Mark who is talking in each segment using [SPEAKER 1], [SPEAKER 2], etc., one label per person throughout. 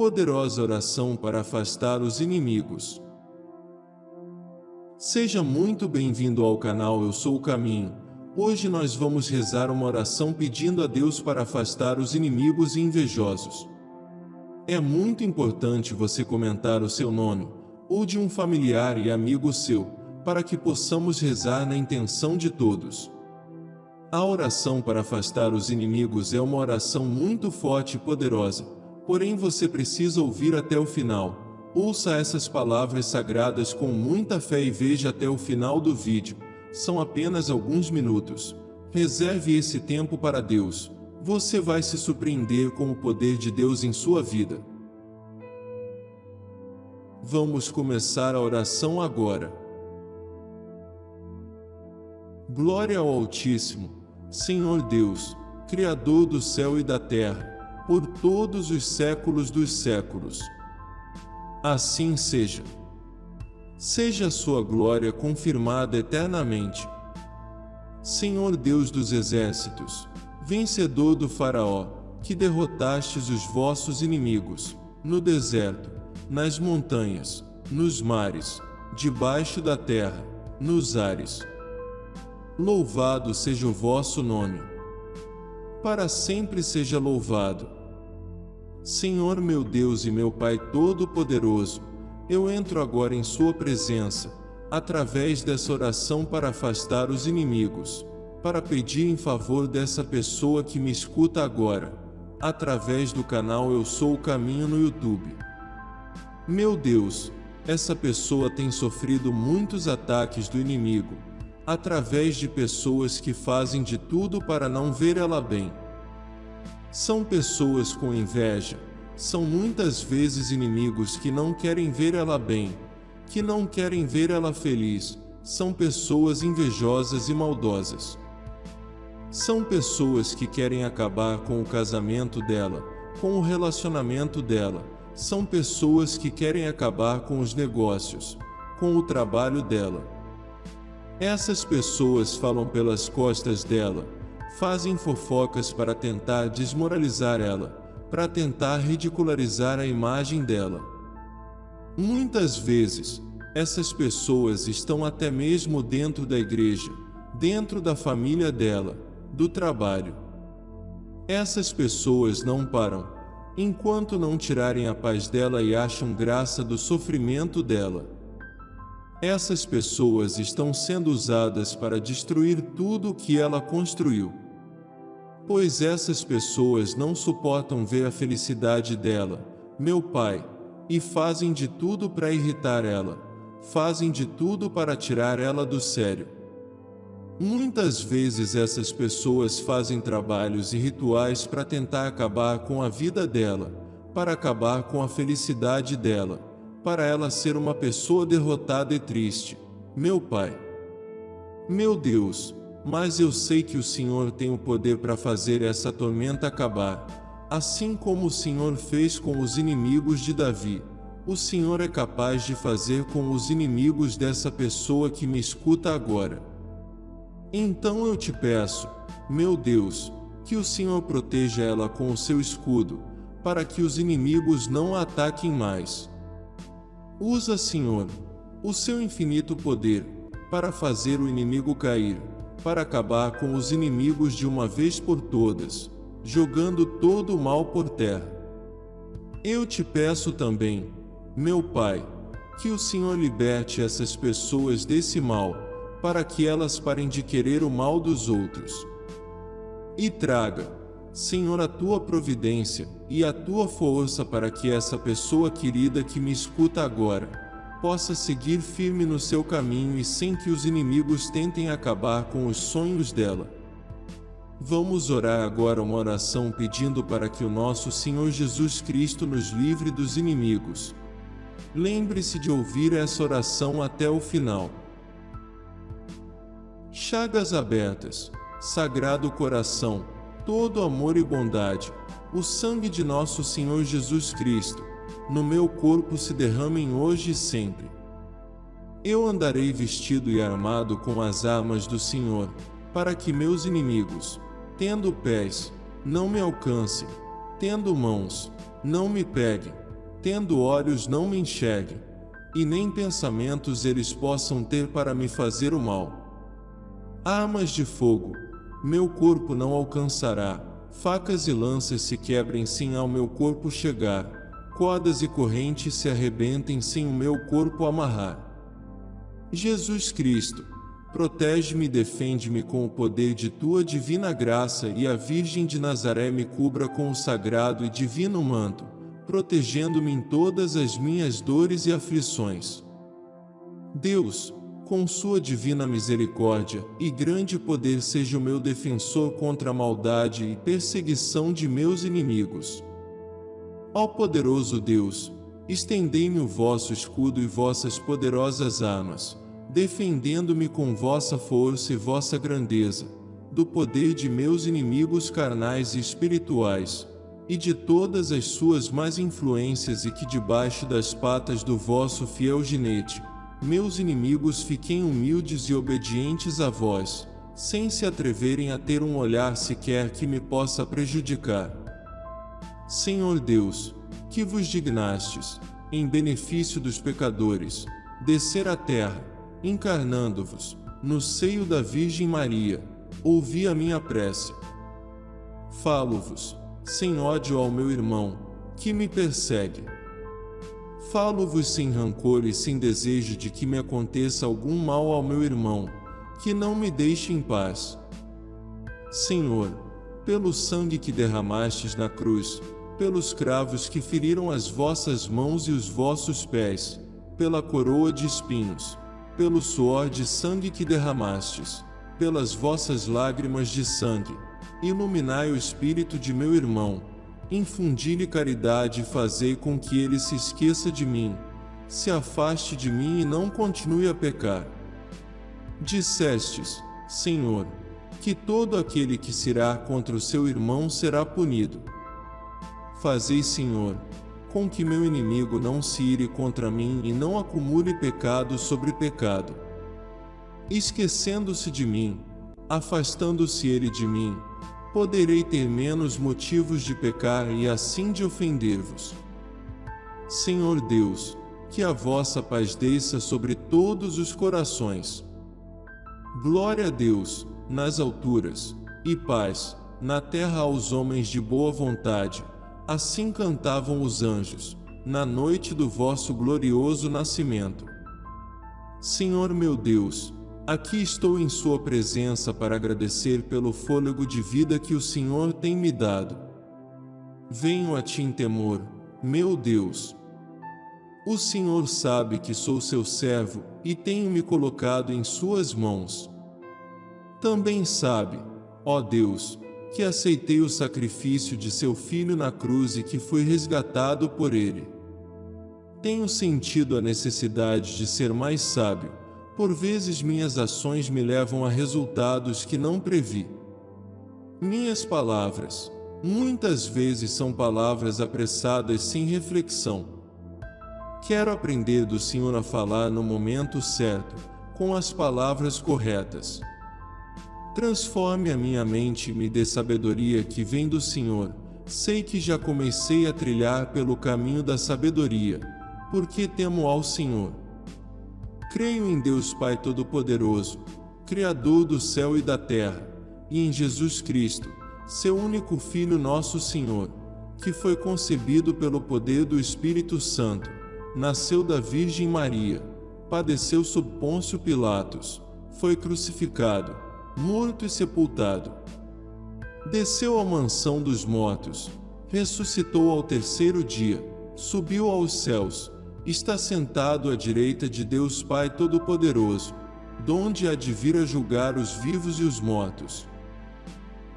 [SPEAKER 1] poderosa oração para afastar os inimigos. Seja muito bem-vindo ao canal Eu Sou o Caminho. Hoje nós vamos rezar uma oração pedindo a Deus para afastar os inimigos e invejosos. É muito importante você comentar o seu nome, ou de um familiar e amigo seu, para que possamos rezar na intenção de todos. A oração para afastar os inimigos é uma oração muito forte e poderosa, porém você precisa ouvir até o final. Ouça essas palavras sagradas com muita fé e veja até o final do vídeo. São apenas alguns minutos. Reserve esse tempo para Deus. Você vai se surpreender com o poder de Deus em sua vida. Vamos começar a oração agora. Glória ao Altíssimo, Senhor Deus, Criador do céu e da terra, por todos os séculos dos séculos. Assim seja. Seja a sua glória confirmada eternamente. Senhor Deus dos exércitos, vencedor do Faraó, que derrotastes os vossos inimigos, no deserto, nas montanhas, nos mares, debaixo da terra, nos ares. Louvado seja o vosso nome. Para sempre seja louvado. Senhor meu Deus e meu Pai Todo-Poderoso, eu entro agora em Sua presença, através dessa oração para afastar os inimigos, para pedir em favor dessa pessoa que me escuta agora, através do canal Eu Sou o Caminho no YouTube. Meu Deus, essa pessoa tem sofrido muitos ataques do inimigo, através de pessoas que fazem de tudo para não ver ela bem. São pessoas com inveja, são muitas vezes inimigos que não querem ver ela bem, que não querem ver ela feliz, são pessoas invejosas e maldosas. São pessoas que querem acabar com o casamento dela, com o relacionamento dela, são pessoas que querem acabar com os negócios, com o trabalho dela. Essas pessoas falam pelas costas dela, fazem fofocas para tentar desmoralizar ela, para tentar ridicularizar a imagem dela. Muitas vezes, essas pessoas estão até mesmo dentro da igreja, dentro da família dela, do trabalho. Essas pessoas não param, enquanto não tirarem a paz dela e acham graça do sofrimento dela. Essas pessoas estão sendo usadas para destruir tudo o que ela construiu. Pois essas pessoas não suportam ver a felicidade dela, meu Pai, e fazem de tudo para irritar ela, fazem de tudo para tirar ela do sério. Muitas vezes essas pessoas fazem trabalhos e rituais para tentar acabar com a vida dela, para acabar com a felicidade dela para ela ser uma pessoa derrotada e triste. Meu Pai. Meu Deus, mas eu sei que o Senhor tem o poder para fazer essa tormenta acabar, assim como o Senhor fez com os inimigos de Davi. O Senhor é capaz de fazer com os inimigos dessa pessoa que me escuta agora. Então eu te peço, meu Deus, que o Senhor proteja ela com o seu escudo, para que os inimigos não a ataquem mais. Usa, Senhor, o seu infinito poder para fazer o inimigo cair, para acabar com os inimigos de uma vez por todas, jogando todo o mal por terra. Eu te peço também, meu Pai, que o Senhor liberte essas pessoas desse mal, para que elas parem de querer o mal dos outros. E traga, Senhor, a tua providência e a tua força para que essa pessoa querida que me escuta agora possa seguir firme no seu caminho e sem que os inimigos tentem acabar com os sonhos dela. Vamos orar agora uma oração pedindo para que o nosso Senhor Jesus Cristo nos livre dos inimigos. Lembre-se de ouvir essa oração até o final. Chagas abertas, Sagrado Coração, todo amor e bondade, o sangue de nosso Senhor Jesus Cristo, no meu corpo se derramem hoje e sempre. Eu andarei vestido e armado com as armas do Senhor, para que meus inimigos, tendo pés, não me alcancem, tendo mãos, não me peguem, tendo olhos não me enxerguem, e nem pensamentos eles possam ter para me fazer o mal. Armas de fogo, meu corpo não alcançará, facas e lanças se quebrem sem ao meu corpo chegar, cordas e correntes se arrebentem sem o meu corpo amarrar. Jesus Cristo, protege-me e defende-me com o poder de tua divina graça e a Virgem de Nazaré me cubra com o sagrado e divino manto, protegendo-me em todas as minhas dores e aflições. Deus, com sua divina misericórdia e grande poder seja o meu defensor contra a maldade e perseguição de meus inimigos. Ó poderoso Deus, estendei-me o vosso escudo e vossas poderosas armas, defendendo-me com vossa força e vossa grandeza, do poder de meus inimigos carnais e espirituais, e de todas as suas más influências e que debaixo das patas do vosso fiel ginete, meus inimigos fiquem humildes e obedientes a vós, sem se atreverem a ter um olhar sequer que me possa prejudicar. Senhor Deus, que vos dignastes, em benefício dos pecadores, descer à terra, encarnando-vos, no seio da Virgem Maria, ouvi a minha prece. Falo-vos, sem ódio ao meu irmão, que me persegue. Falo-vos sem rancor e sem desejo de que me aconteça algum mal ao meu irmão, que não me deixe em paz. Senhor, pelo sangue que derramastes na cruz, pelos cravos que feriram as vossas mãos e os vossos pés, pela coroa de espinhos, pelo suor de sangue que derramastes, pelas vossas lágrimas de sangue, iluminai o espírito de meu irmão, infundi-lhe caridade e fazei com que ele se esqueça de mim, se afaste de mim e não continue a pecar. Dissestes, Senhor, que todo aquele que se irá contra o seu irmão será punido. Fazei, Senhor, com que meu inimigo não se ire contra mim e não acumule pecado sobre pecado. Esquecendo-se de mim, afastando-se ele de mim, poderei ter menos motivos de pecar e assim de ofender-vos. Senhor Deus, que a vossa paz desça sobre todos os corações. Glória a Deus, nas alturas, e paz, na terra aos homens de boa vontade, Assim cantavam os anjos, na noite do vosso glorioso nascimento. Senhor meu Deus, aqui estou em Sua presença para agradecer pelo fôlego de vida que o Senhor tem me dado. Venho a Ti em temor, meu Deus. O Senhor sabe que sou seu servo e tenho me colocado em Suas mãos. Também sabe, ó Deus, que aceitei o sacrifício de seu filho na cruz e que fui resgatado por ele. Tenho sentido a necessidade de ser mais sábio, por vezes minhas ações me levam a resultados que não previ. Minhas palavras, muitas vezes são palavras apressadas sem reflexão. Quero aprender do Senhor a falar no momento certo, com as palavras corretas. Transforme a minha mente e me dê sabedoria que vem do Senhor. Sei que já comecei a trilhar pelo caminho da sabedoria, porque temo ao Senhor. Creio em Deus Pai Todo-Poderoso, Criador do céu e da terra, e em Jesus Cristo, seu único Filho nosso Senhor, que foi concebido pelo poder do Espírito Santo, nasceu da Virgem Maria, padeceu sob Pôncio Pilatos, foi crucificado, morto e sepultado. Desceu à mansão dos mortos, ressuscitou ao terceiro dia, subiu aos céus, está sentado à direita de Deus Pai Todo-Poderoso, donde há de vir a julgar os vivos e os mortos.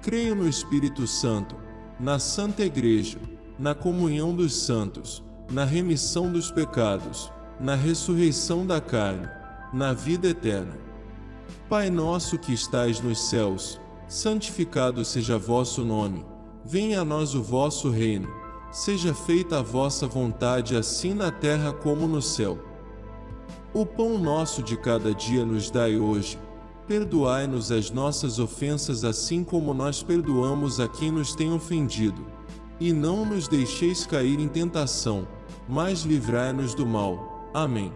[SPEAKER 1] Creio no Espírito Santo, na Santa Igreja, na comunhão dos santos, na remissão dos pecados, na ressurreição da carne, na vida eterna. Pai nosso que estais nos céus, santificado seja vosso nome. Venha a nós o vosso reino. Seja feita a vossa vontade assim na terra como no céu. O pão nosso de cada dia nos dai hoje. Perdoai-nos as nossas ofensas assim como nós perdoamos a quem nos tem ofendido. E não nos deixeis cair em tentação, mas livrai-nos do mal. Amém.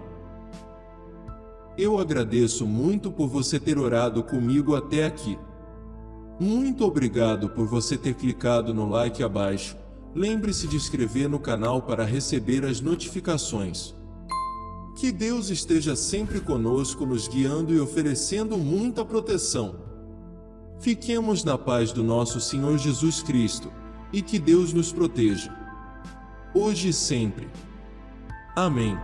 [SPEAKER 1] Eu agradeço muito por você ter orado comigo até aqui. Muito obrigado por você ter clicado no like abaixo. Lembre-se de inscrever no canal para receber as notificações. Que Deus esteja sempre conosco, nos guiando e oferecendo muita proteção. Fiquemos na paz do nosso Senhor Jesus Cristo, e que Deus nos proteja. Hoje e sempre. Amém.